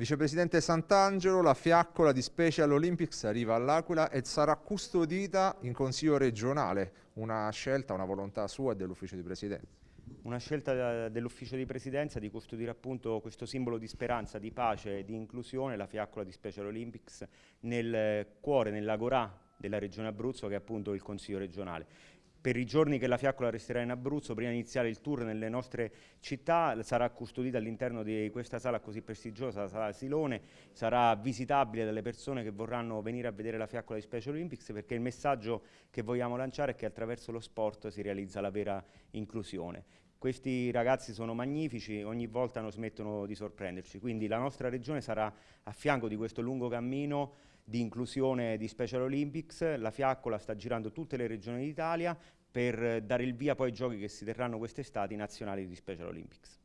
Vicepresidente Sant'Angelo, la fiaccola di Special Olympics arriva all'Aquila e sarà custodita in Consiglio regionale, una scelta, una volontà sua e dell'Ufficio di Presidenza. Una scelta dell'Ufficio di Presidenza di custodire appunto questo simbolo di speranza, di pace e di inclusione, la fiaccola di Special Olympics, nel cuore, nell'agorà della Regione Abruzzo che è appunto il Consiglio regionale per i giorni che la fiaccola resterà in Abruzzo, prima di iniziare il tour nelle nostre città, sarà custodita all'interno di questa sala così prestigiosa, la sala Silone, sarà visitabile dalle persone che vorranno venire a vedere la fiaccola di Special Olympics perché il messaggio che vogliamo lanciare è che attraverso lo sport si realizza la vera inclusione. Questi ragazzi sono magnifici, ogni volta non smettono di sorprenderci, quindi la nostra regione sarà a fianco di questo lungo cammino di inclusione di Special Olympics, la Fiaccola sta girando tutte le regioni d'Italia per dare il via poi ai giochi che si terranno quest'estate nazionali di Special Olympics.